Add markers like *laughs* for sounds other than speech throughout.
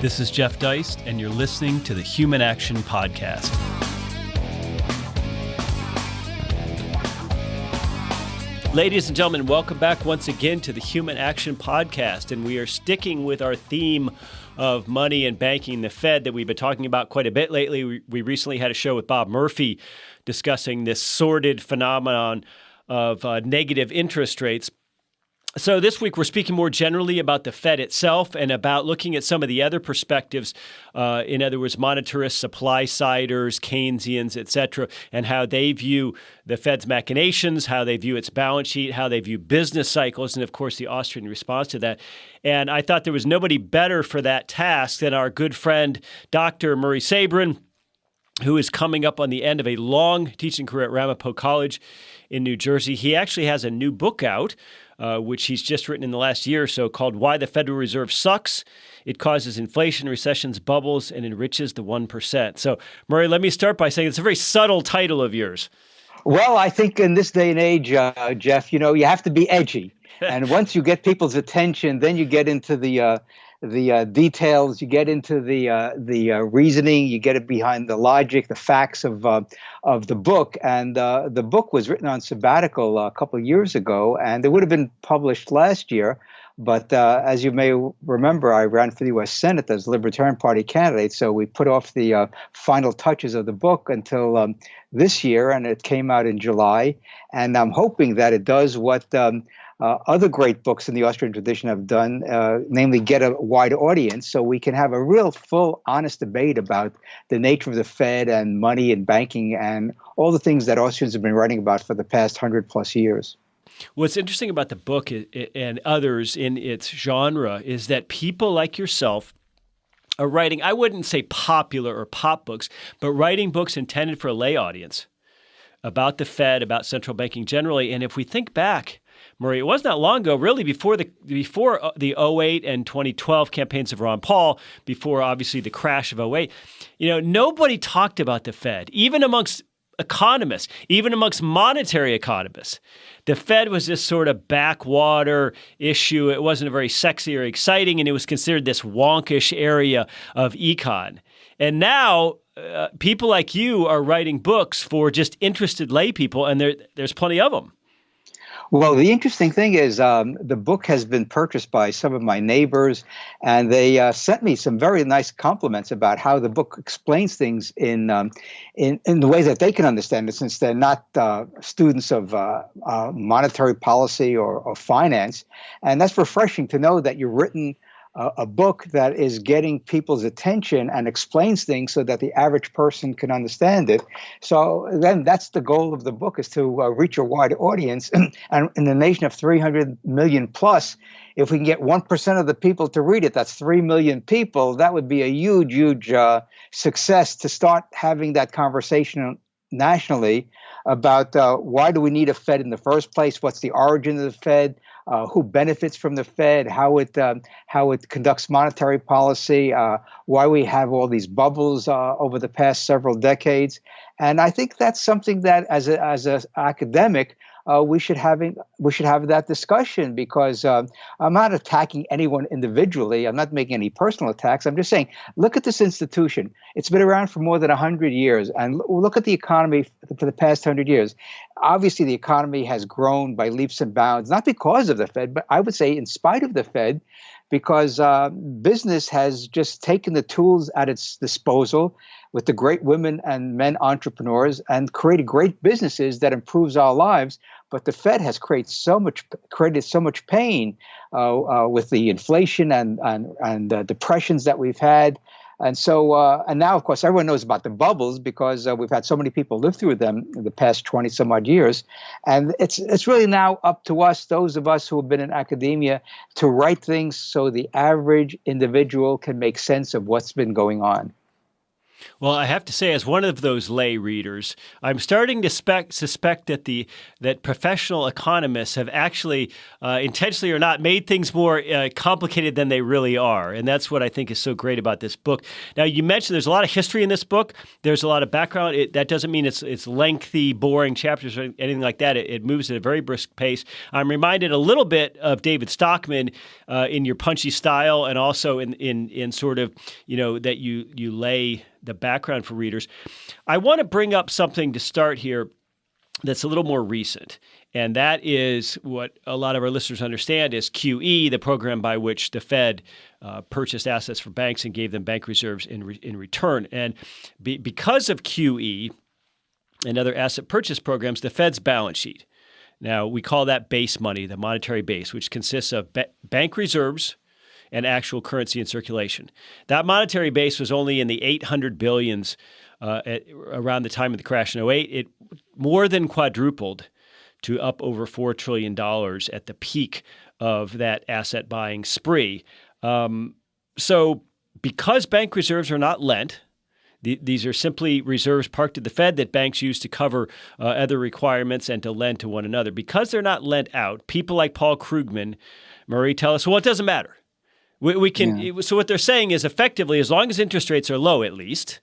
This is Jeff Deist, and you're listening to the Human Action Podcast. Ladies and gentlemen, welcome back once again to the Human Action Podcast. And we are sticking with our theme of money and banking, the Fed, that we've been talking about quite a bit lately. We, recently had a show with Bob Murphy discussing this sordid phenomenon of uh, negative interest rates. So, this week we're speaking more generally about the Fed itself and about looking at some of the other perspectives. Uh, in other words, monetarists, supply siders, Keynesians, et cetera, and how they view the Fed's machinations, how they view its balance sheet, how they view business cycles, and of course, the Austrian response to that. And I thought there was nobody better for that task than our good friend, Dr. Murray Sabrin who is coming up on the end of a long teaching career at Ramapo College in New Jersey. He actually has a new book out uh, which he's just written in the last year or so called Why the Federal Reserve Sucks. It causes inflation, recessions, bubbles, and enriches the 1%. So, Murray, let me start by saying it's a very subtle title of yours. Well, I think in this day and age, uh, Jeff, you know, you have to be edgy. *laughs* and once you get people's attention, then you get into the uh, the uh, details, you get into the uh, the uh, reasoning, you get it behind the logic, the facts of uh, of the book. And uh, the book was written on sabbatical a couple of years ago, and it would have been published last year. But uh, as you may remember, I ran for the U.S. Senate as Libertarian Party candidate, so we put off the final touches of the book until um, this year, and it came out in July. And I'm hoping that it does what um, uh, other great books in the Austrian tradition have done, uh, namely get a wide audience so we can have a real full, honest debate about the nature of the Fed and money and banking and all the things that Austrians have been writing about for the past hundred plus years. What's interesting about the book and others in its genre is that people like yourself are writing, I wouldn't say popular or pop books, but writing books intended for a lay audience about the Fed, about central banking generally. And if we think back, Murray, it was not that long ago, really before the before uh, the 08 and 2012 campaigns of Ron Paul, before obviously the crash of 08. You know, nobody talked about the Fed, even amongst economists, even amongst monetary economists. The Fed was this sort of backwater issue. It wasn't a very sexy or exciting, and it was considered this wonkish area of econ. And now uh, people like you are writing books for just interested lay people, and there, there's plenty of them. Well, the interesting thing is um, the book has been purchased by some of my neighbors, and they uh, sent me some very nice compliments about how the book explains things in um, in, in the way that they can understand it, since they're not uh, students of uh, uh monetary policy or, or finance. And that's refreshing to know that you're written a, book that is getting people's attention and explains things so that the average person can understand it. So then that's the goal of the book is to uh, reach a wide audience. *clears throat* and in the nation of 300 million plus, if we can get 1% of the people to read it, that's 3 million people, that would be a huge, huge uh, success to start having that conversation nationally about uh, why do we need a Fed in the first place? What's the origin of the Fed? Uh, who benefits from the Fed, how it um, how it conducts monetary policy, uh, why we have all these bubbles uh, over the past several decades, and I think that's something that, as a, as an academic, uh, we should having we should have that discussion because um, I'm not attacking anyone individually. I'm not making any personal attacks. I'm just saying, look at this institution. It's been around for more than hundred years, and look at the economy for the past hundred years. Obviously, the economy has grown by leaps and bounds, not because of the Fed, but I would say in spite of the Fed because uh, business has just taken the tools at its disposal with the great women and men entrepreneurs and created great businesses that improves our lives. But the Fed has created so much created so much pain uh, uh, with the inflation and and and uh, depressions that we've had. And so, uh, and now, of course, everyone knows about the bubbles because uh, we've had so many people live through them in the past 20 some odd years. And it's, it's really now up to us, those of us who have been in academia, to write things so the average individual can make sense of what's been going on. Well, I have to say, as one of those lay readers, I'm starting to spec- suspect that the that professional economists have actually, uh, intentionally or not, made things more uh, complicated than they really are, and that's what I think is so great about this book. Now, you mentioned there's a lot of history in this book. There's a lot of background. It, that doesn't mean it's it's lengthy, boring chapters or anything like that. It, it, moves at a very brisk pace. I'm reminded a little bit of David Stockman uh, in your punchy style, and also in in in sort of you know that you you lay the background for readers. I want to bring up something to start here that's a little more recent. And that is what a lot of our listeners understand is QE, the program by which the Fed uh, purchased assets for banks and gave them bank reserves in, re- in return. And be- because of QE and other asset purchase programs, the Fed's balance sheet. Now, we call that base money, the monetary base, which consists of ba- bank reserves and actual currency in circulation. That monetary base was only in the 800 billions uh, at, around the time of the crash in 08. It more than quadrupled to up over $4 trillion at the peak of that asset buying spree. Um, so, because bank reserves are not lent, these are simply reserves parked at the Fed that banks use to cover uh, other requirements and to lend to one another. Because they're not lent out, people like Paul Krugman, Murray tell us, well, it doesn't matter. We, we can. Yeah. So what they're saying is effectively, as long as interest rates are low, at least,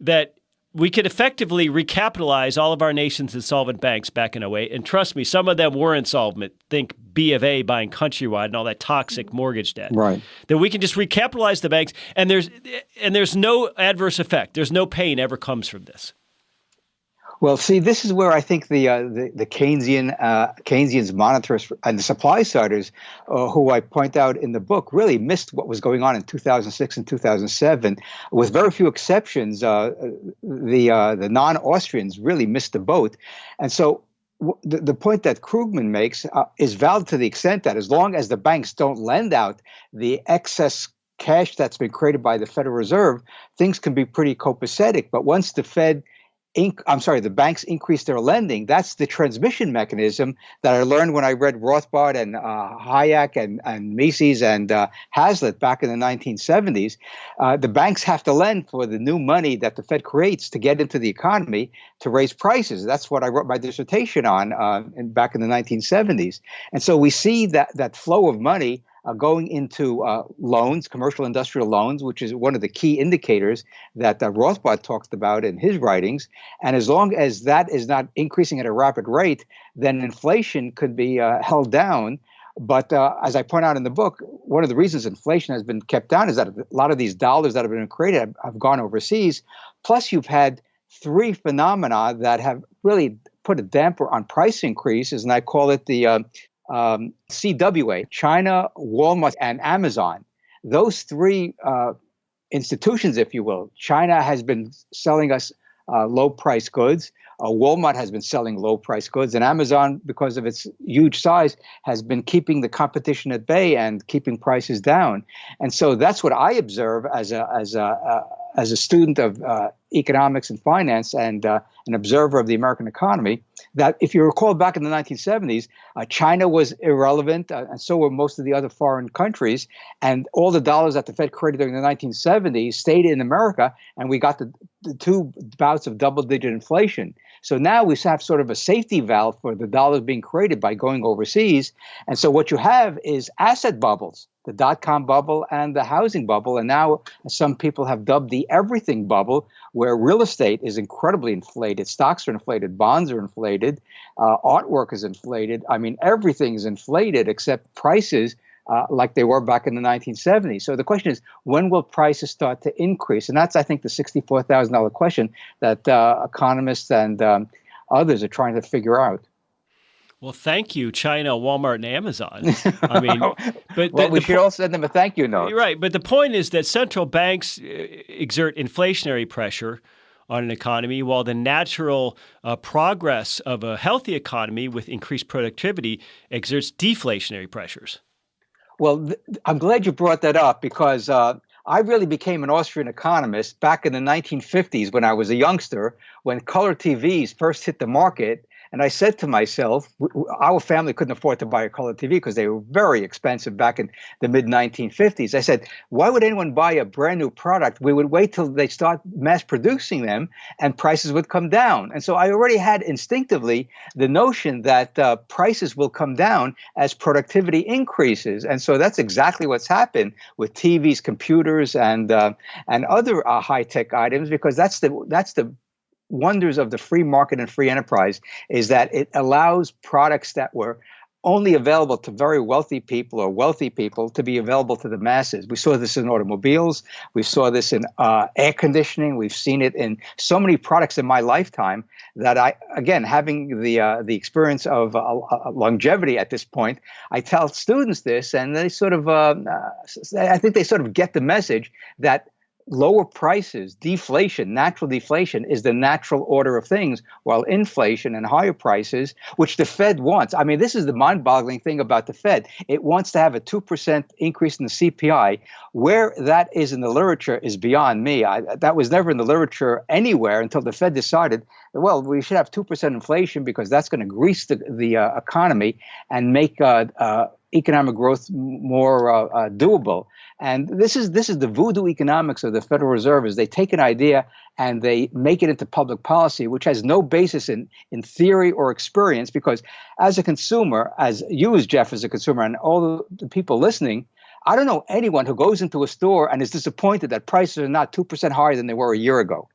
that we could effectively recapitalize all of our nation's insolvent banks back in 08. And trust me, some of them were insolvent. Think B of A buying Countrywide and all that toxic mm-hmm. mortgage debt. Right. That we can just recapitalize the banks and there's and there's no adverse effect. There's no pain ever comes from this. Well, see, this is where I think the uh, the, the, Keynesian uh, Keynesians monetarists and the supply siders, uh, who I point out in the book, really missed what was going on in 2006 and 2007. With very few exceptions, uh, the uh, the non-Austrians really missed the boat, and so. the, the point that Krugman makes uh, is valid to the extent that as long as the banks don't lend out the excess cash that's been created by the Federal Reserve, things can be pretty copacetic. But once the Fed I'm sorry, the banks increase their lending. That's the transmission mechanism that I learned when I read Rothbard and uh, Hayek and, and Mises and uh, Hazlitt back in the 1970s. Uh, the banks have to lend for the new money that the Fed creates to get into the economy to raise prices. That's what I wrote my dissertation on uh, in, back in the 1970s. And so we see that that flow of money uh, going into uh, loans, commercial industrial loans, which is one of the key indicators that uh, Rothbard talked about in his writings. And as long as that is not increasing at a rapid rate, then inflation could be uh, *laughs* held down. But uh, as I point out in the book, one of the reasons inflation has been kept down is that a lot of these dollars that have been created have, have gone overseas. Plus, you've had three phenomena that have really put a damper on price increases, and I call it the uh, um, CWA, China, Walmart, and Amazon. Those three uh, institutions, if you will, China has been selling us uh, low price goods. Uh, Walmart has been selling low price goods, and Amazon, because of its huge size, has been keeping the competition at bay and keeping prices down. And so that's what I observe as a as a, uh, as a student of uh, economics and finance and uh, an observer of the American economy, that if you recall back in the 1970s, uh, China was irrelevant, uh, and so were most of the other foreign countries. And all the dollars that the Fed created during the 1970s stayed in America, and we got the, the two bouts of double digit inflation. So now we have sort of a safety valve for the dollars being created by going overseas. And so what you have is asset bubbles the dot com bubble and the housing bubble. And now some people have dubbed the everything bubble, where real estate is incredibly inflated. Stocks are inflated, bonds are inflated, uh, artwork is inflated. I mean, everything is inflated except prices. Uh, like they were back in the 1970s. So the question is, when will prices start to increase? And that's, I think, the $64,000 question that uh, economists and um, others are trying to figure out. Well, thank you, China, Walmart, and Amazon. *laughs* I mean, but well, the, we the should all send them a thank you note. Right, but the point is that central banks uh, exert inflationary pressure on an economy, while the natural uh, progress of a healthy economy with increased productivity exerts deflationary pressures. Well, th- I'm glad you brought that up because uh, I really became an Austrian economist back in the 1950s when I was a youngster, when color TVs first hit the market And I said to myself, our family couldn't afford to buy a color TV because they were very expensive back in the mid 1950s. I said, why would anyone buy a brand new product? We would wait till they start mass producing them and prices would come down. And so I already had instinctively the notion that uh, prices will come down as productivity increases. And so that's exactly what's happened with TVs, computers, and uh, and other uh, high tech items because that's the that's the wonders of the free market and free enterprise is that it allows products that were only available to very wealthy people or wealthy people to be available to the masses. We saw this in automobiles. We saw this in uh, air conditioning. We've seen it in so many products in my lifetime that I, again, having the uh, the experience of uh, uh longevity at this point, I tell students this, and they sort of, uh, uh, I think they sort of get the message that lower prices, deflation, natural deflation is the natural order of things, while inflation and higher prices, which the Fed wants. I mean, this is the mind boggling thing about the Fed. It wants to have a 2% increase in the CPI. Where that is in the literature is beyond me. I, that was never in the literature anywhere until the Fed decided, well, we should have 2% inflation because that's going to grease the, the uh, economy and make uh, uh, economic growth more uh, uh, doable. And this is this is the voodoo economics of the Federal Reserve. Is they take an idea and they make it into public policy, which has no basis in in theory or experience. Because as a consumer, as you as Jeff as a consumer, and all the people listening, I don't know anyone who goes into a store and is disappointed that prices are not two percent higher than they were a year ago.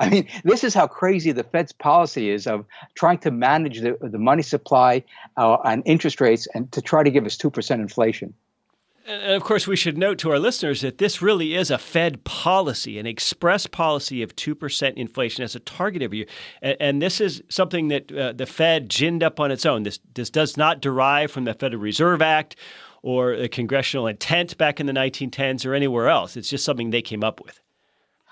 I mean, this is how crazy the Fed's policy is of trying to manage the, the money supply uh, and interest rates and to try to give us 2% inflation. And of course, we should note to our listeners that this really is a Fed policy, an express policy of 2% inflation as a target every year. And, this is something that uh, the Fed ginned up on its own. This, this does not derive from the Federal Reserve Act or a congressional intent back in the 1910s or anywhere else. It's just something they came up with.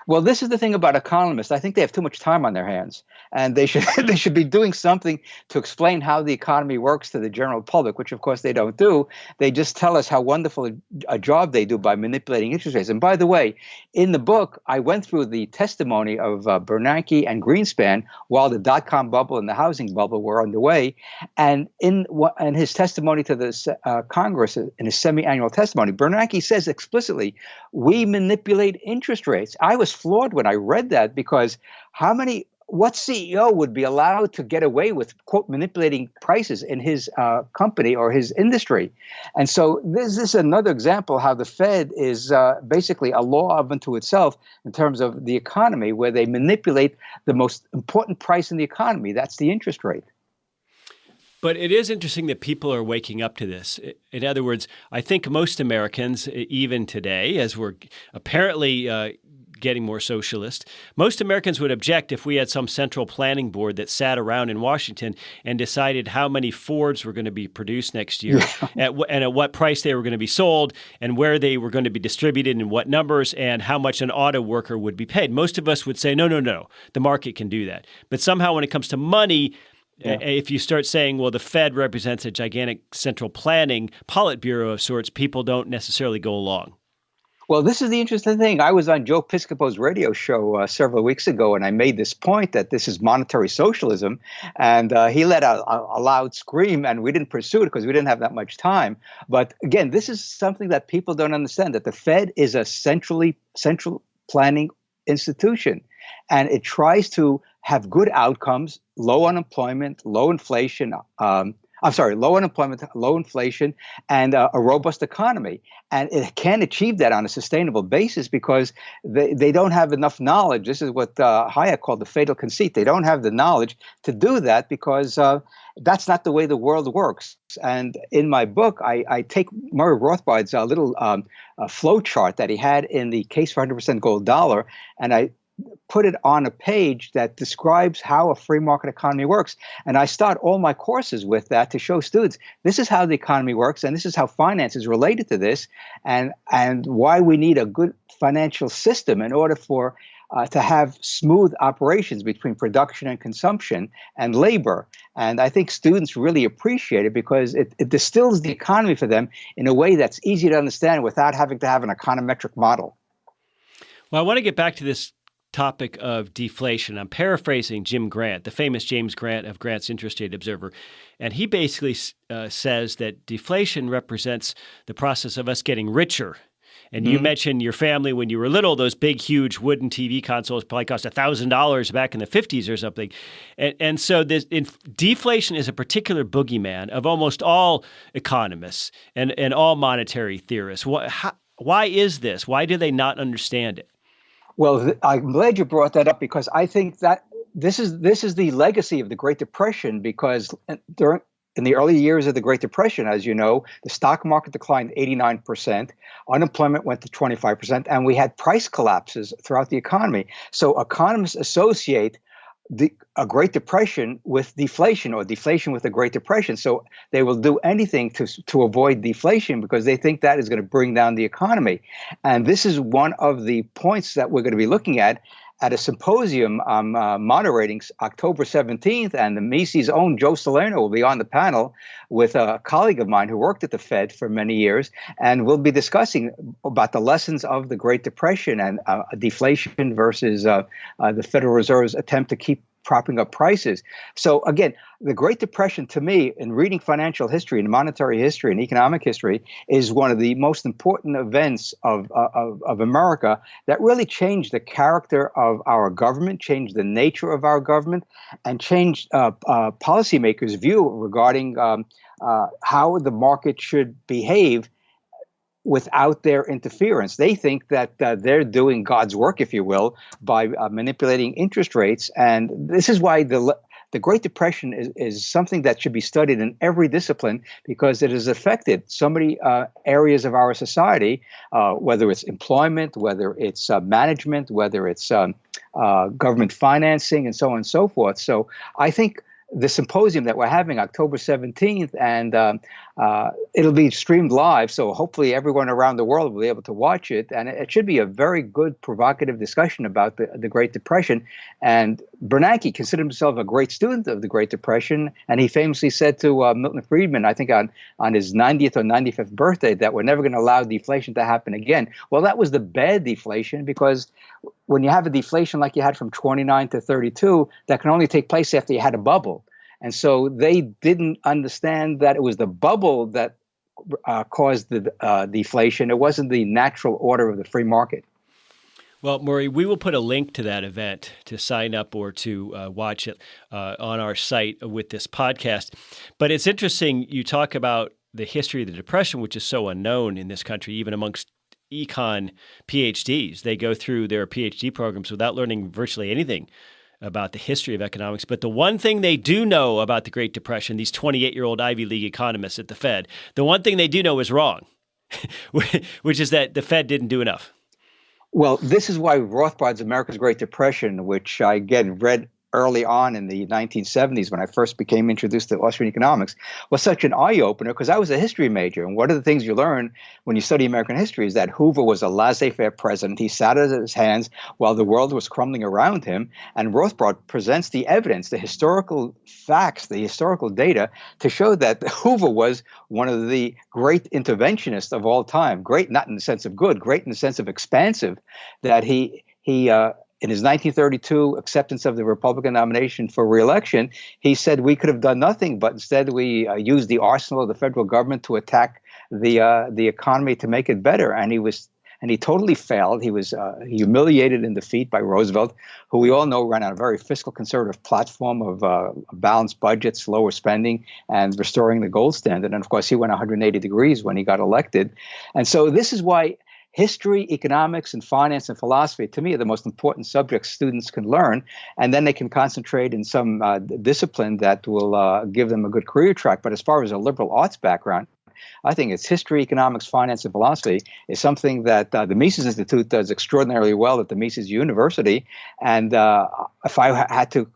Well, this is the thing about economists. I think they have too much time on their hands, and they should *laughs* they should be doing something to explain how the economy works to the general public, which of course they don't do. They just tell us how wonderful a job they do by manipulating interest rates. And by the way, in the book, I went through the testimony of uh, Bernanke and Greenspan while the dot com bubble and the housing bubble were underway, and in in his testimony to the uh, Congress in his semi-annual testimony, Bernanke says explicitly, "We manipulate interest rates." I was floored when I read that because how many what CEO would be allowed to get away with quote manipulating prices in his uh, company or his industry? And so this is another example how the Fed is uh, basically a law unto itself in terms of the economy, where they manipulate the most important price in the economy. That's the interest rate. But it is interesting that people are waking up to this. In other words, I think most Americans, even today, as we're apparently uh, getting more socialist. Most Americans would object if we had some central planning board that sat around in Washington and decided how many Fords were going to be produced next year *laughs* at and at what price they were going to be sold and where they were going to be distributed and what numbers and how much an auto worker would be paid. Most of us would say, no, no, no, the market can do that. But somehow when it comes to money, yeah. If you start saying, well, the Fed represents a gigantic central planning Politburo of sorts, people don't necessarily go along. Well, this is the interesting thing. I was on Joe Piscopo's radio show uh, several weeks ago, and I made this point that this is monetary socialism. And uh, he let out a, a, loud scream, and we didn't pursue it because we didn't have that much time. But again, this is something that people don't understand that the Fed is a centrally central planning institution, and it tries to have good outcomes, low unemployment, low inflation. Um, I'm sorry, low unemployment, low inflation, and uh, a robust economy. And it can achieve that on a sustainable basis because they, they don't have enough knowledge. This is what uh, Hayek called the fatal conceit. They don't have the knowledge to do that because uh, that's not the way the world works. And in my book, I, I take Murray Rothbard's uh, little um, uh, flow chart that he had in the Case for 100% Gold Dollar, and I put it on a page that describes how a free market economy works. And I start all my courses with that to show students this is how the economy works and this is how finance is related to this and, and why we need a good financial system in order for uh, to have smooth operations between production and consumption and labor. And I think students really appreciate it because it, it distills the economy for them in a way that's easy to understand without having to have an econometric model. Well, I want to get back to this topic of deflation. I'm paraphrasing Jim Grant, the famous James Grant of Grant's Interest Rate Observer. And he basically uh, says that deflation represents the process of us getting richer. And mm-hmm. you mentioned your family when you were little, those big, huge wooden TV consoles probably cost $1,000 back in the 50s or something. And, and so this, in, deflation is a particular boogeyman of almost all economists and, and all monetary theorists. What, how, why is this? Why do they not understand it? Well, I'm glad you brought that up because I think that this is this is the legacy of the Great Depression because uh, during in the early years of the Great Depression, as you know, the stock market declined 89%, unemployment went to 25%, and we had price collapses throughout the economy. So economists associate the a Great Depression with deflation or deflation with a Great Depression. So they will do anything to to avoid deflation because they think that is going to bring down the economy. And this is one of the points that we're going to be looking at at a symposium I'm uh, moderating October 17th, and the Mises' own Joe Salerno will be on the panel with a colleague of mine who worked at the Fed for many years, and we'll be discussing about the lessons of the Great Depression and uh, deflation versus uh, uh the Federal Reserve's attempt to keep propping up prices. So again, the Great Depression to me, in reading financial history and monetary history and economic history, is one of the most important events of, uh, of, of, America that really changed the character of our government, changed the nature of our government, and changed uh, uh, policymakers' view regarding um, uh, how the market should behave without their interference. They think that uh, they're doing God's work, if you will, by uh, manipulating interest rates. And this is why the the Great Depression is, is something that should be studied in every discipline because it has affected so many uh, areas of our society, uh, whether it's employment, whether it's uh, management, whether it's um, uh, government financing, and so on and so forth. So I think the symposium that we're having October 17th, and um, uh, it'll be streamed live. So hopefully everyone around the world will be able to watch it. And it should be a very good, provocative discussion about the, the Great Depression. And Bernanke considered himself a great student of the Great Depression. And he famously said to uh, Milton Friedman, I think on, on his 90th or 95th birthday, that we're never going to allow deflation to happen again. Well, that was the bad deflation because when you have a deflation like you had from 29 to 32, that can only take place after you had a bubble. And so they didn't understand that it was the bubble that uh, caused the uh, deflation. It wasn't the natural order of the free market. Well, Murray, we will put a link to that event to sign up or to uh, watch it uh, on our site with this podcast. But it's interesting you talk about the history of the Depression, which is so unknown in this country, even amongst econ PhDs. They go through their PhD programs without learning virtually anything about the history of economics. But the one thing they do know about the Great Depression, these 28 year old Ivy League economists at the Fed, the one thing they do know is wrong, *laughs* which is that the Fed didn't do enough. Well, this is why Rothbard's America's Great Depression, which I again read early on in the 1970s when I first became introduced to Austrian economics was such an eye opener because I was a history major. And one of the things you learn when you study American history is that Hoover was a laissez faire president. He sat at his hands while the world was crumbling around him. And Rothbard presents the evidence, the historical facts, the historical data to show that *laughs* Hoover was one of the great interventionists of all time. Great, not in the sense of good, great in the sense of expansive, that he he uh, in his 1932 acceptance of the Republican nomination for reelection, he said we could have done nothing, but instead we uh, used the arsenal of the federal government to attack the uh, the economy to make it better. And he was and he totally failed. He was uh, humiliated in defeat by Roosevelt, who we all know ran on a very fiscal conservative platform of uh, balanced budgets, lower spending, and restoring the gold standard. And of course, he went 180 degrees when he got elected. And so this is why history, economics, and finance and philosophy, to me, are the most important subjects students can learn. And then they can concentrate in some uh, discipline that will uh, give them a good career track. But as far as a liberal arts background, I think it's history, economics, finance, and philosophy is something that uh, the Mises Institute does extraordinarily well at the Mises University. And uh, if I had to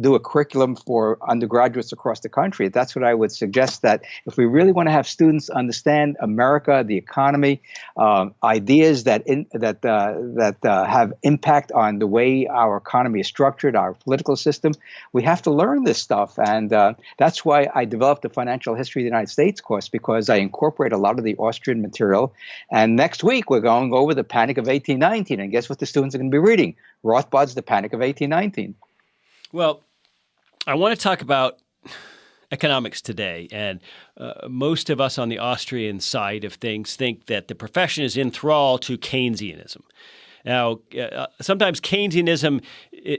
do a curriculum for undergraduates across the country. That's what I would suggest that if we really want to have students understand America, the economy, um, ideas that in, that uh, that uh, have impact on the way our economy is structured, our political system, we have to learn this stuff. And uh, that's why I developed the financial history of the United States course because I incorporate a lot of the Austrian material. And next week we're going over the Panic of 1819. And guess what the students are going to be reading? Rothbard's The Panic of 1819. Well, I want to talk about economics today. And uh, most of us on the Austrian side of things think that the profession is in thrall to Keynesianism. Now, uh, sometimes Keynesianism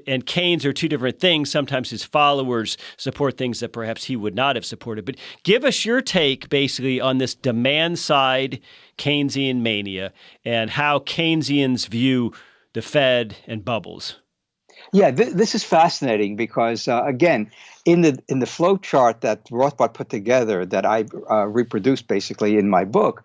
and Keynes are two different things. Sometimes his followers support things that perhaps he would not have supported. But give us your take basically on this demand side Keynesian mania and how Keynesians view the Fed and bubbles. Yeah, th- this is fascinating because uh, again, in the in the flow chart that Rothbard put together, that I uh, reproduced basically in my book,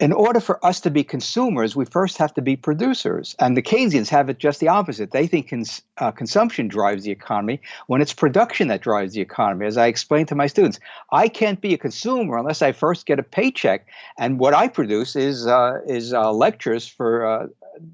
in order for us to be consumers, we first have to be producers. And the Keynesians have it just the opposite. They think cons- uh, consumption drives the economy when it's production that drives the economy. As I explained to my students, I can't be a consumer unless I first get a paycheck. And what I produce is uh, is uh, lectures for uh,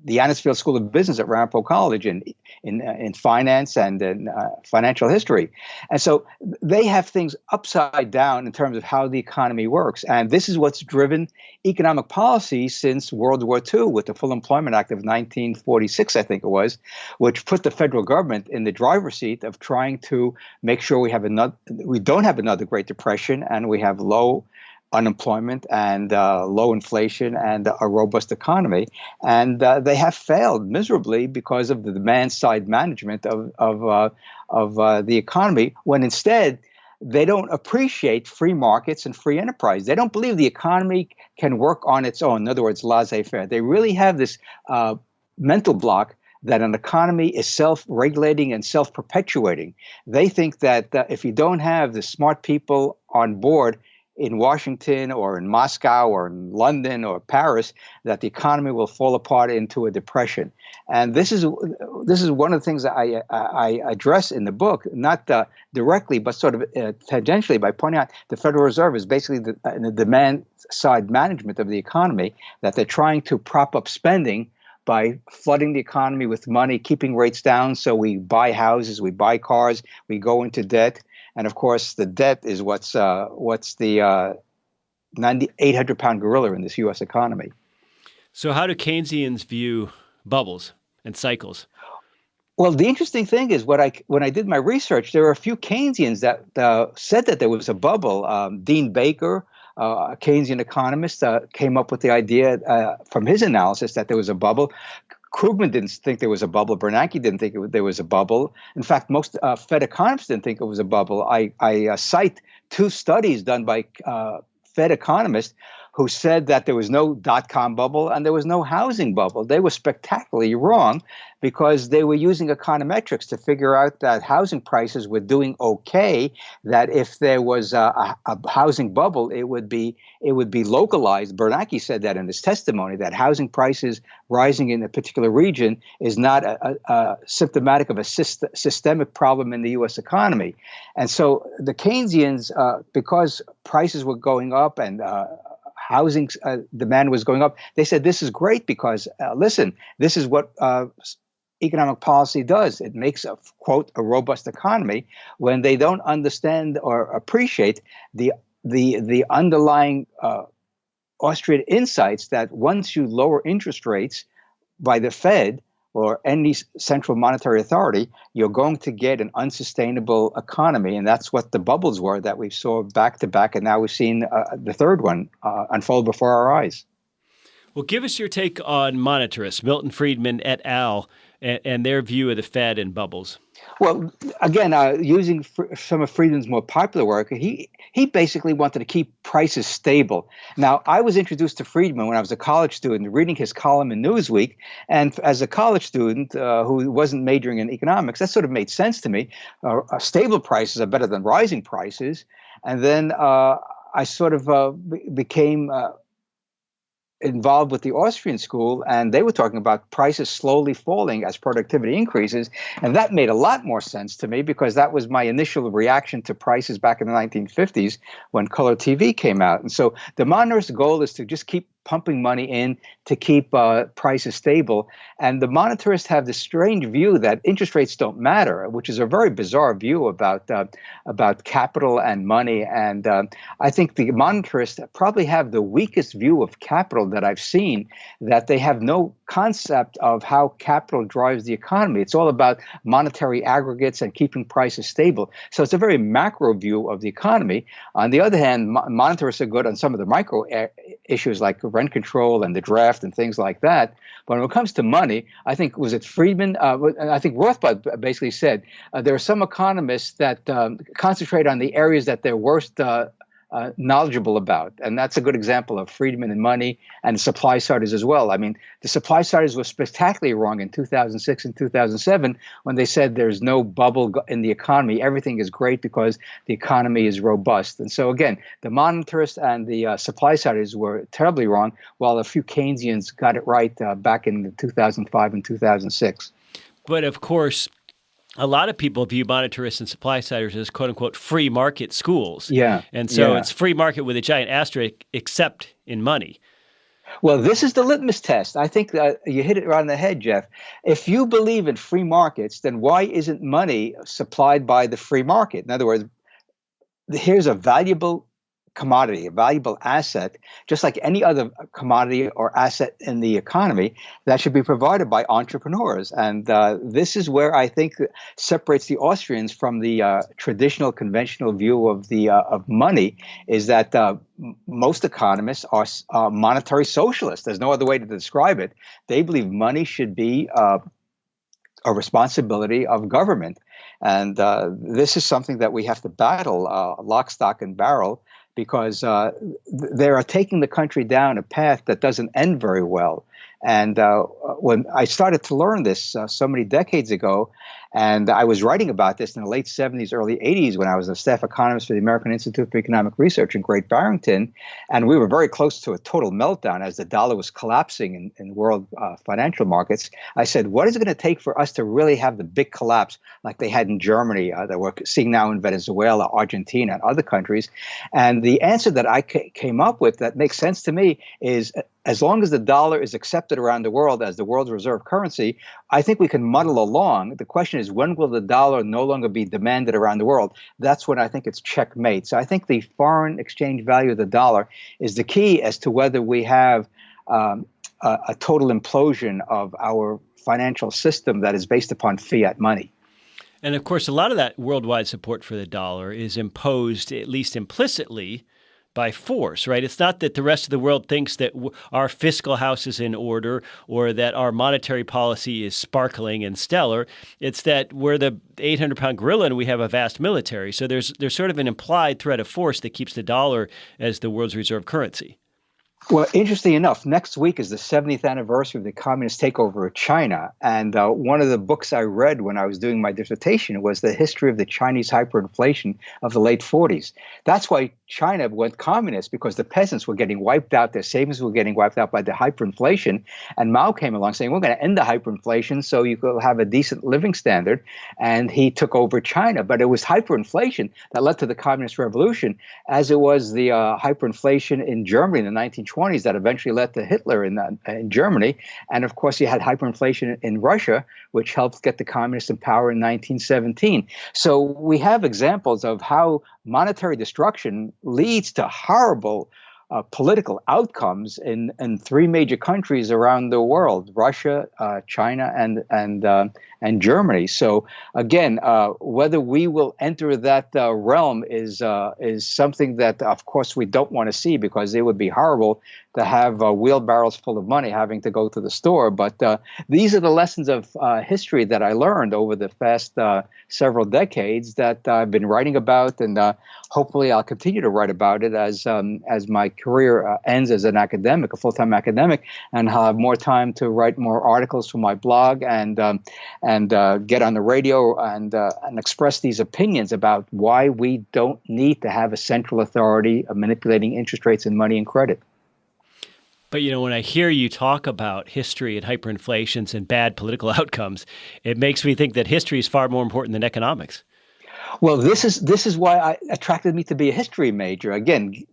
the Anisfield School of Business at Ramapo College in in, uh, in finance and in uh, financial history, and so they have things upside down in terms of how the economy works, and this is what's driven economic policy since World War II with the Full Employment Act of 1946, I think it was, which put the federal government in the driver's seat of trying to make sure we have another we don't have another Great Depression and we have low unemployment and uh, low inflation and a robust economy. And uh, they have failed miserably because of the demand side management of, of, uh, of uh, the economy, when instead, they don't appreciate free markets and free enterprise. They don't believe the economy can work on its own. In other words, laissez faire. They really have this uh, mental block that an economy is self regulating and self perpetuating. They think that uh, if you don't have the smart people on board, in Washington or in Moscow or in London or Paris that the economy will fall apart into a depression. And this is this is one of the things that I I address in the book, not uh, directly but sort of uh, tangentially by pointing out the Federal Reserve is basically the, uh, the demand side management of the economy that they're trying to prop up spending by flooding the economy with money, keeping rates down so we buy houses, we buy cars, we go into debt, and of course, the debt is what's uh, what's the uh, 800 pound gorilla in this U.S. economy. So, how do Keynesians view bubbles and cycles? Well, the interesting thing is what I when I did my research, there were a few Keynesians that uh, said that there was a bubble. Um, Dean Baker, uh, a Keynesian economist, uh, came up with the idea uh, from his analysis that there was a bubble. Krugman didn't think there was a bubble. Bernanke didn't think it, there was a bubble. In fact, most uh, Fed economists didn't think it was a bubble. I, I uh, cite two studies done by uh, Fed economists who said that there was no dot com bubble and there was no housing bubble. They were spectacularly wrong because they were using econometrics to figure out that housing prices were doing okay. That if there was a, a housing bubble, it would be it would be localized. Bernanke said that in his testimony that housing prices rising in a particular region is not a, a, a symptomatic of a syst- systemic problem in the U.S. economy. And so the Keynesians, uh, because prices were going up and uh, housing uh, demand was going up. They said this is great because uh, listen, this is what uh, economic policy does. It makes a quote a robust economy when they don't understand or appreciate the the the underlying uh, Austrian insights that once you lower interest rates by the Fed, or any central monetary authority, you're going to get an unsustainable economy. And that's what the bubbles were that we saw back to back. And now we've seen uh, the third one uh, unfold before our eyes. Well, give us your take on monetarists, Milton Friedman et al., and, and their view of the Fed and bubbles. Well, again, uh, using some of Friedman's more popular work, he he basically wanted to keep prices stable. Now, I was introduced to Friedman when I was a college student, reading his column in Newsweek, and as a college student uh, who wasn't majoring in economics, that sort of made sense to me. Uh, uh stable prices are better than rising prices, and then uh, I sort of uh, became involved with the Austrian school, and they were talking about prices slowly falling as productivity increases. And that made a lot more sense to me because that was my initial reaction to prices back in the 1950s when color TV came out. And so the monetarist goal is to just keep pumping money in to keep uh, prices stable. And the monetarists have this strange view that interest rates don't matter, which is a very bizarre view about uh, about capital and money. And uh, I think the monetarists probably have the weakest view of capital that I've seen. That they have no concept of how capital drives the economy. It's all about monetary aggregates and keeping prices stable. So it's a very macro view of the economy. On the other hand, monetarists are good on some of the micro issues like rent control and the draft and things like that. But when it comes to money, I think was it Friedman? Uh, I think Rothbard basically said uh, there are some economists that um, concentrate on the areas that they're worst uh, uh, knowledgeable about. And that's a good example of Friedman and money and supply siders as well. I mean, the supply siders were spectacularly wrong in 2006 and 2007 when they said there's no bubble in the economy. Everything is great because the economy is robust. And so, again, the monetarists and the uh, supply siders were terribly wrong, while a few Keynesians got it right uh, back in 2005 and 2006. But of course, a lot of people view monetarists and supply siders as quote unquote free market schools. Yeah. And so yeah. it's free market with a giant asterisk, except in money. Well, this is the litmus test. I think that you hit it right on the head, Jeff. If you believe in free markets, then why isn't money supplied by the free market? In other words, here's a valuable commodity, a valuable asset, just like any other commodity or asset in the economy, that should be provided by entrepreneurs. And uh, this is where I think separates the Austrians from the uh, traditional, conventional view of the uh, of money, is that uh, most economists are monetary socialists. There's no other way to describe it. They believe money should be uh, a responsibility of government. And uh, this is something that we have to battle lock, stock, and barrel because uh, they are taking the country down a path that doesn't end very well. And uh, when I started to learn this uh, so many decades ago, and I was writing about this in the late 70s, early 80s when I was a staff economist for the American Institute for Economic Research in Great Barrington. And we were very close to a total meltdown as the dollar was collapsing in, in world uh, financial markets. I said, what is it going to take for us to really have the big collapse like they had in Germany, uh, that we're seeing now in Venezuela, Argentina, and other countries? And the answer that I came up with that makes sense to me is as long as the dollar is accepted around the world as the world's reserve currency, I think we can muddle along. The question is, when will the dollar no longer be demanded around the world? That's when I think it's checkmate. So I think the foreign exchange value of the dollar is the key as to whether we have um, a, a total implosion of our financial system that is based upon fiat money. And of course, a lot of that worldwide support for the dollar is imposed, at least implicitly, by force, right? It's not that the rest of the world thinks that our fiscal house is in order or that our monetary policy is sparkling and stellar. It's that we're the 800 pound gorilla and we have a vast military. So there's there's sort of an implied threat of force that keeps the dollar as the world's reserve currency. Well, interesting enough, next week is the 70th anniversary of the communist takeover of China. And uh, one of the books I read when I was doing my dissertation was the history of the Chinese hyperinflation of the late 40s. That's why China went communist because the peasants were getting wiped out, their savings were getting wiped out by the hyperinflation. And Mao came along saying, We're going to end the hyperinflation so you could have a decent living standard. And he took over China. But it was hyperinflation that led to the communist revolution, as it was the uh, hyperinflation in Germany in the 1920s 1920s that eventually led to Hitler in, uh, in Germany. And of course, you had hyperinflation in Russia, which helped get the communists in power in 1917. So we have examples of how monetary destruction leads to horrible uh, political outcomes in, in three major countries around the world: Russia, uh, China, and and uh, and Germany. So again, uh, whether we will enter that uh, realm is uh, is something that, of course, we don't want to see because it would be horrible to have uh, wheelbarrows full of money having to go to the store. But uh, these are the lessons of uh, history that I learned over the past several decades that I've been writing about, and hopefully I'll continue to write about it as um, as my career ends as an academic, a full time academic, and I'll have more time to write more articles for my blog and. Um, and uh, get on the radio and uh, and express these opinions about why we don't need to have a central authority of manipulating interest rates and money and credit. But you know, when I hear you talk about history and hyperinflations and bad political *laughs* outcomes, it makes me think that history is far more important than economics. Well, this is this is why I attracted me to be a history major. Again,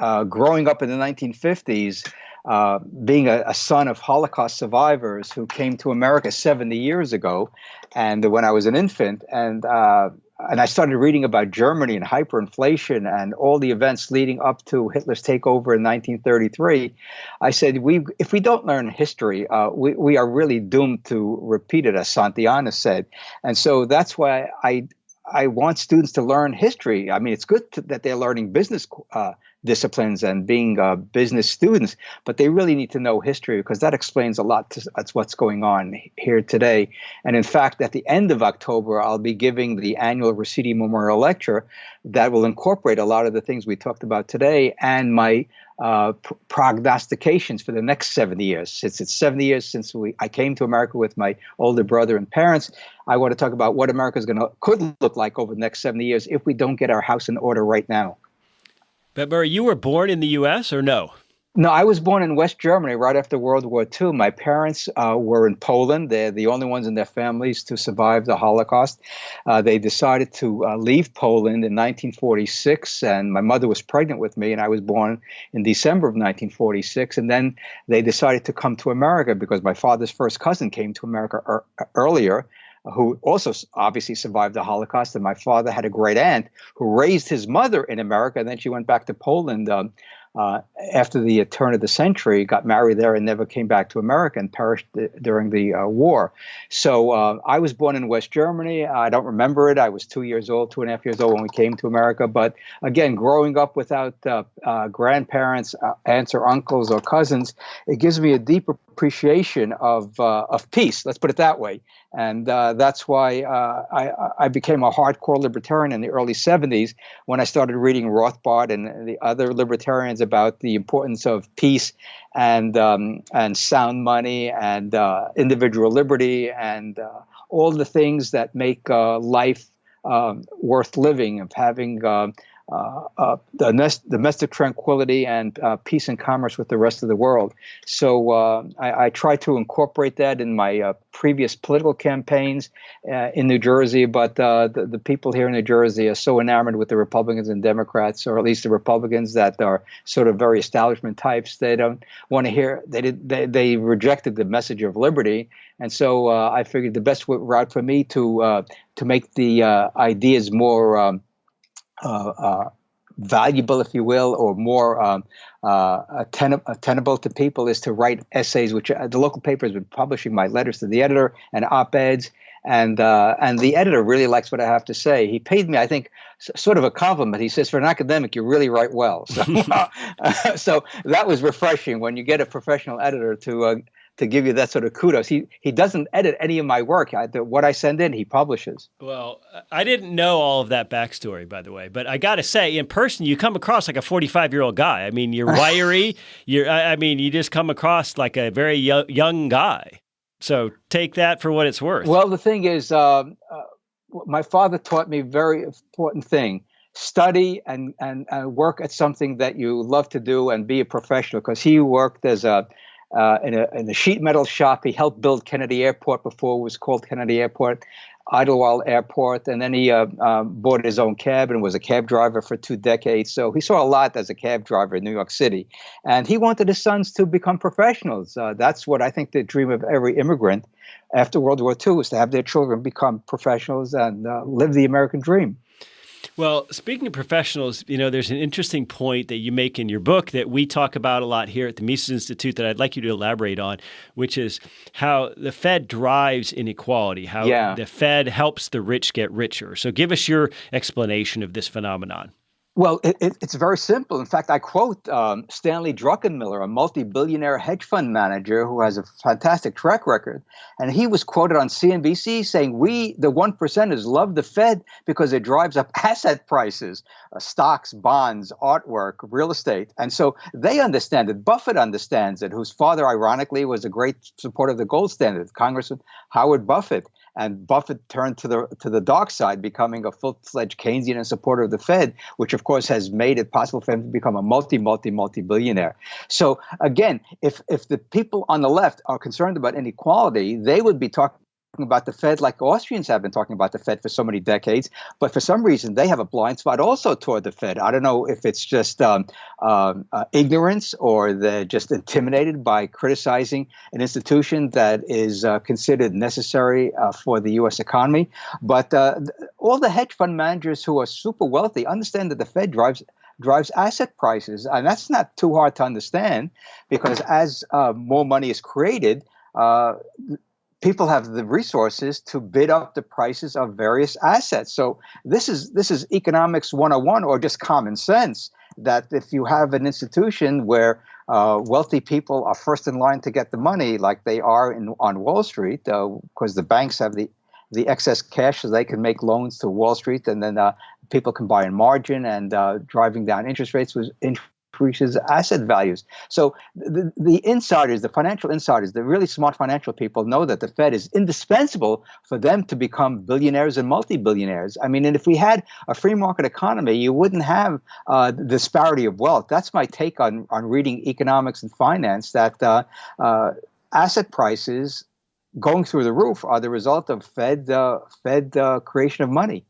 uh, growing up in the 1950s, uh, being a, a, son of Holocaust survivors who came to America 70 years ago, and when I was an infant, and uh, and I started reading about Germany and hyperinflation and all the events leading up to Hitler's takeover in 1933. I said, we if we don't learn history, uh, we we are really doomed to repeat it, as Santayana said, and so that's why I I want students to learn history. I mean, it's good to, that they're learning business uh, disciplines and being uh, business students, but they really need to know history because that explains a lot to that's what's going on here today. And in fact, at the end of October, I'll be giving the annual Rossetti Memorial Lecture that will incorporate a lot of the things we talked about today and my uh, pr- prognostications for the next 70 years. Since it's 70 years since we I came to America with my older brother and parents, I want to talk about what America is going to could look like over the next 70 years if we don't get our house in order right now. But Murray, you were born in the U.S. or no? No, I was born in West Germany right after World War II. My parents uh, were in Poland. They're the only ones in their families to survive the Holocaust. Uh, they decided to uh, leave Poland in 1946, and my mother was pregnant with me, and I was born in December of 1946. And then they decided to come to America because my father's first cousin came to America er- earlier who also obviously survived the Holocaust. And my father had a great aunt who raised his mother in America. And then she went back to Poland um, uh, after the turn of the century, got married there and never came back to America and perished th- during the uh, war. So uh, I was born in West Germany. I don't remember it. I was two years old, two and a half years old when we came to America. But again, growing up without uh, uh, grandparents, uh, aunts or uncles or cousins, it gives me a deep appreciation of of peace. Let's put it that way. And that's why I, I became a hardcore libertarian in the early 70s when I started reading Rothbard and the other libertarians about the importance of peace and um, and sound money and uh, individual liberty and uh, all the things that make uh, life um, worth living of having um, uh, uh, domestic tranquility and uh, peace and commerce with the rest of the world. So uh, I, I, try to incorporate that in my uh, previous political campaigns uh, in New Jersey, but the, the, people here in New Jersey are so enamored with the Republicans and Democrats, or at least the Republicans that are sort of very establishment types. They don't want to hear, they, did, they, they rejected the message of liberty. And so I figured the best route for me to, to make the ideas more um, uh, uh, valuable, if you will, or more um, uh, tenable to people is to write essays, which uh, the local paper has been publishing my letters to the editor and op-eds. And uh, and the editor really likes what I have to say. He paid me, I think, sort of a compliment. He says, "For an academic, you really write well." *laughs* So, *laughs* so that was refreshing when you get a professional editor to uh, to give you that sort of kudos. He he doesn't edit any of my work. I, the, what I send in, he publishes. Well, I didn't know all of that backstory, by the way, but I got to say, in person, you come across like a forty-five-year-old guy. I mean, you're *laughs* wiry. you're, I, I, mean, you just come across like a very young, young guy. So take that for what it's worth. Well, the thing is, um, uh, my father taught me a very important thing study and, and, and work at something that you love to do and be a professional because he worked as a uh, in, a, in a sheet metal shop. He helped build Kennedy Airport before it was called Kennedy Airport, Idlewild Airport, and then he uh, uh, bought his own cab and was a cab driver for two decades. So he saw a lot as a cab driver in New York City, and he wanted his sons to become professionals. Uh, that's what I think the dream of every immigrant after World War II is to have their children become professionals and uh, live the American dream. Well, speaking of professionals, you know, there's an interesting point that you make in your book that we talk about a lot here at the Mises Institute that I'd like you to elaborate on, which is how the Fed drives inequality, how yeah. the Fed helps the rich get richer. So give us your explanation of this phenomenon. Well, it, it, it's very simple. In fact, I quote um, Stanley Druckenmiller, a multi billionaire hedge fund manager who has a fantastic track record. And he was quoted on CNBC saying, We, the one percenters, love the Fed because it drives up *laughs* asset prices, uh, stocks, bonds, artwork, real estate. And so they understand it. Buffett understands it, whose father, ironically, was a great supporter of the gold standard, Congressman Howard Buffett. And Buffett turned to the to the dark side, becoming a full-fledged Keynesian and supporter of the Fed, which of course has made it possible for him to become a multi, multi, multi-billionaire. So again, if if the people on the left are concerned about inequality, they would be talking about the Fed like Austrians have been talking about the Fed for so many decades, but for some reason they have a blind spot also toward the Fed. I don't know if it's just um, um, uh, ignorance or they're just intimidated by criticizing an institution that is uh, considered necessary uh, for the U.S. economy. But uh, all the hedge fund managers who are super wealthy understand that the Fed drives drives asset prices, and that's not too hard to understand because as uh, more money is created. Uh, people have the resources to bid up the prices of various assets. So this is this is economics 101 or just common sense that if you have an institution where uh, wealthy people are first in line to get the money, like they are in, on Wall Street, because uh, the banks have the the excess cash so they can make loans to Wall Street, and then uh, people can buy in margin and uh, driving down interest rates was increases asset values. So the, the insiders, the financial insiders, the really smart financial people know that the Fed is indispensable for them to become billionaires and multi-billionaires. I mean, and if we had a free market economy, you wouldn't have uh, disparity of wealth. That's my take on, on reading economics and finance, that uh, uh, asset prices going through the roof are the result of Fed, uh, Fed uh, creation of money.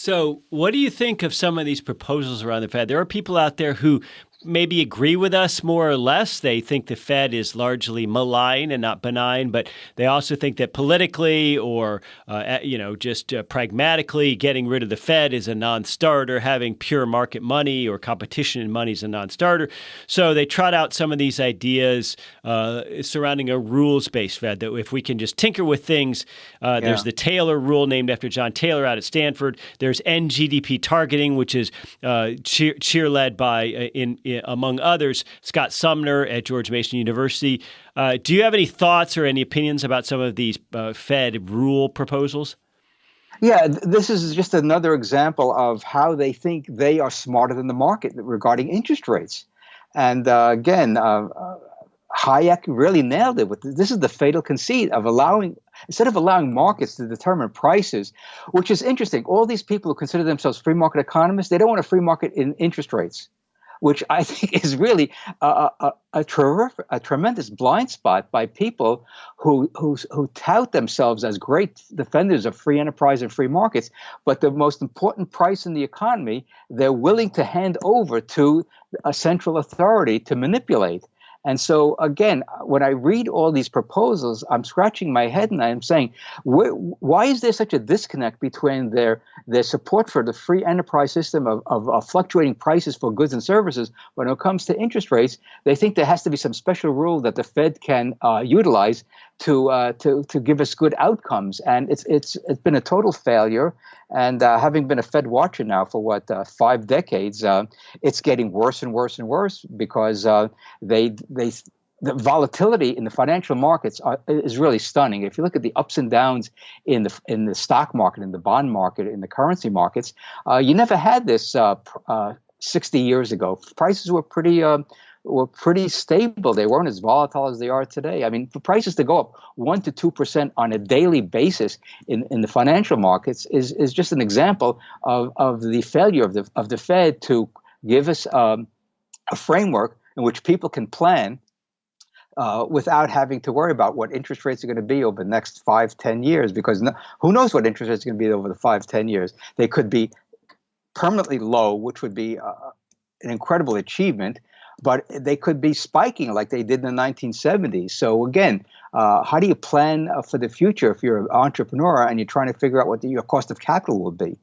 So, what do you think of some of these proposals around the Fed? There are people out there who maybe agree with us more or less. They think the Fed is largely malign and not benign, but they also think that politically or uh, you know just uh, pragmatically, getting rid of the Fed is a non-starter. Having pure market money or competition in money is a non-starter. So they trot out some of these ideas uh, surrounding a rules-based Fed. That if we can just tinker with things, uh, yeah. there's the Taylor rule named after John Taylor out at Stanford. There's NGDP targeting, which is uh, cheer, cheer led by uh, in among others, Scott Sumner at George Mason University. Uh, do you have any thoughts or any opinions about some of these uh, Fed rule proposals? Yeah, this is just another example of how they think they are smarter than the market regarding interest rates. And uh, again, uh, uh, Hayek really nailed it. With this is the fatal conceit of allowing instead of allowing markets to determine prices, which is interesting. All these people who consider themselves free market economists, they don't want a free market in interest rates which I *laughs* think is really a, a, a, a tremendous blind spot by people who, who, who tout themselves as great defenders of free enterprise and free markets, but the most important price in the economy, they're willing to hand over to a central authority to manipulate. And so, again, when I read all these proposals, I'm scratching my head and I'm saying, wh- why is there such a disconnect between their, their support for the free enterprise system of, of, of, fluctuating prices for goods and services? When it comes to interest rates, they think there has to be some special rule that the Fed can uh, utilize to, uh, to, to give us good outcomes. And it's, it's, it's been a total failure. And uh, having been a Fed watcher now for what uh, five decades, uh, it's getting worse and worse and worse because uh, they they the volatility in the financial markets are, is really stunning. If you look at the ups and downs in the in the stock market, in the bond market, in the currency markets, uh, you never had this uh, 60 years ago. Prices were pretty were pretty stable. They weren't as volatile as they are today. I mean, for prices to go up one to two percent on a daily basis in, in the financial markets is, is just an example of, of the failure of the of the Fed to give us um, a framework in which people can plan uh, without having to worry about what interest rates are going to be over the next five, ten years, because no, who knows what interest rates are going to be over the five, ten years. They could be permanently low, which would be uh, an incredible achievement, but they could be spiking like they did in the 1970s. So again, uh, how do you plan uh, for the future if you're an entrepreneur and you're trying to figure out what the, your cost of capital will be?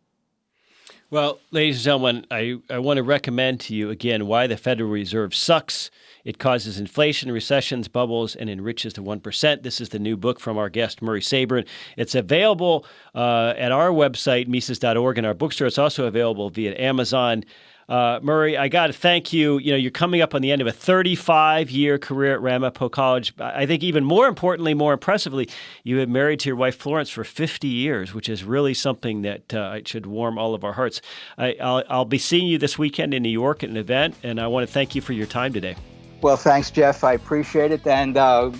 Well, ladies and gentlemen, I, I want to recommend to you again why the Federal Reserve sucks. It causes inflation, recessions, bubbles, and enriches the 1%. This is the new book from our guest, Murray Sabrin. It's available uh, at our website, Mises.org, and our bookstore. It's also available via Amazon. Uh, Murray, I got to thank you. You know, you're coming up on the end of a 35 year career at Ramapo College. I think even more importantly, more impressively, you have married to your wife Florence for 50 years, which is really something that uh, should warm all of our hearts. I, I'll, I'll be seeing you this weekend in New York at an event, and I want to thank you for your time today. Well, thanks, Jeff. I appreciate it. And uh,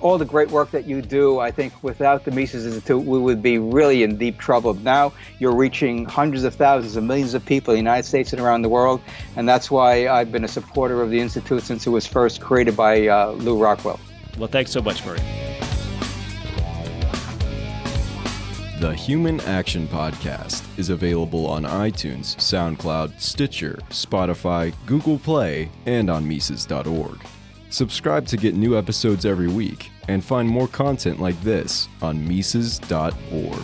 all the great work that you do. I think without the Mises Institute, we would be really in deep trouble. Now you're reaching hundreds of thousands of millions of people in the United States and around the world, and that's why I've been a supporter of the Institute since it was first created by uh, Lew Rockwell. Well, thanks so much, Murray. The Human Action Podcast is available on iTunes, SoundCloud, Stitcher, Spotify, Google Play, and on Mises.org. Subscribe to get new episodes every week and find more content like this on Mises.org.